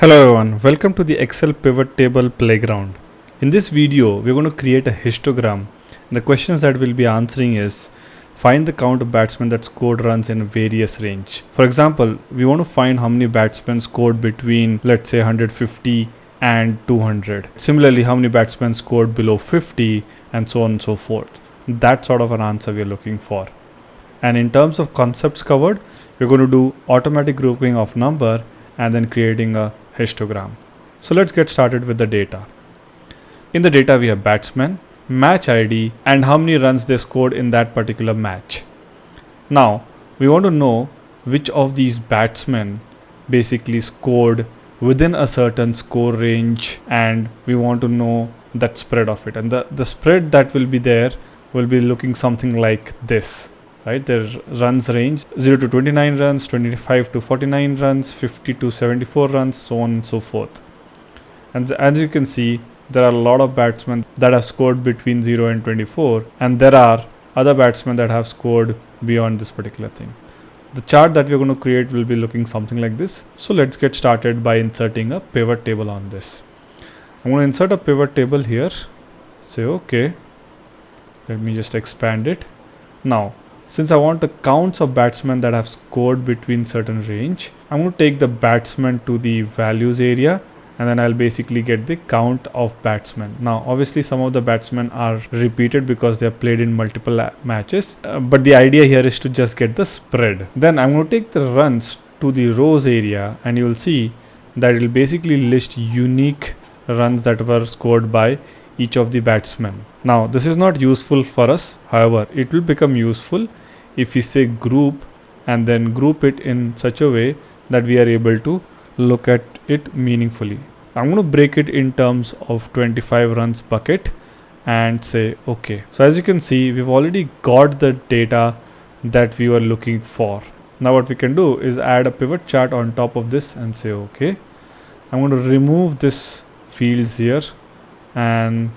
Hello everyone, welcome to the Excel pivot table playground. In this video, we're going to create a histogram. The questions that we'll be answering is find the count of batsmen that scored runs in various range. For example, we want to find how many batsmen scored between let's say 150 and 200. Similarly, how many batsmen scored below 50 and so on and so forth. That sort of an answer we're looking for. And in terms of concepts covered, we're going to do automatic grouping of number and then creating a histogram. So let's get started with the data. In the data, we have batsman, match ID, and how many runs they scored in that particular match. Now, we want to know which of these batsmen basically scored within a certain score range and we want to know that spread of it and the, the spread that will be there will be looking something like this right? Their runs range 0 to 29 runs 25 to 49 runs 50 to 74 runs so on and so forth. And as you can see there are a lot of batsmen that have scored between 0 and 24 and there are other batsmen that have scored beyond this particular thing. The chart that we're going to create will be looking something like this. So let's get started by inserting a pivot table on this. I'm going to insert a pivot table here. Say okay let me just expand it. Now since I want the counts of batsmen that have scored between certain range, I'm going to take the batsmen to the values area and then I'll basically get the count of batsmen. Now, obviously, some of the batsmen are repeated because they are played in multiple matches, uh, but the idea here is to just get the spread. Then I'm going to take the runs to the rows area, and you will see that it will basically list unique runs that were scored by each of the batsmen. Now this is not useful for us however it will become useful if we say group and then group it in such a way that we are able to look at it meaningfully. I'm going to break it in terms of 25 runs bucket and say okay. So as you can see we've already got the data that we were looking for. Now what we can do is add a pivot chart on top of this and say okay. I'm going to remove this fields here and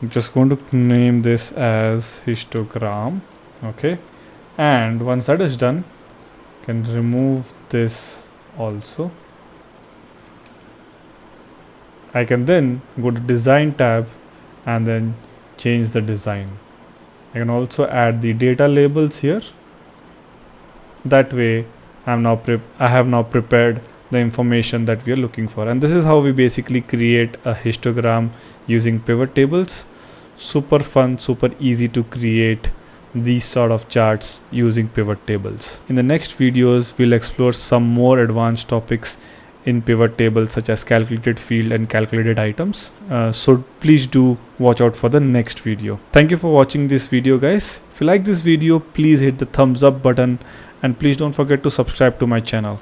I'm just going to name this as histogram okay? And once that is done can remove this also. I can then go to design tab and then change the design. I can also add the data labels here. That way I'm now I have now prepared the information that we are looking for. And this is how we basically create a histogram using pivot tables. Super fun super easy to create these sort of charts using pivot tables. In the next videos we'll explore some more advanced topics in pivot tables such as calculated field and calculated items. Uh, so please do watch out for the next video. Thank you for watching this video guys. If you like this video please hit the thumbs up button. And please don't forget to subscribe to my channel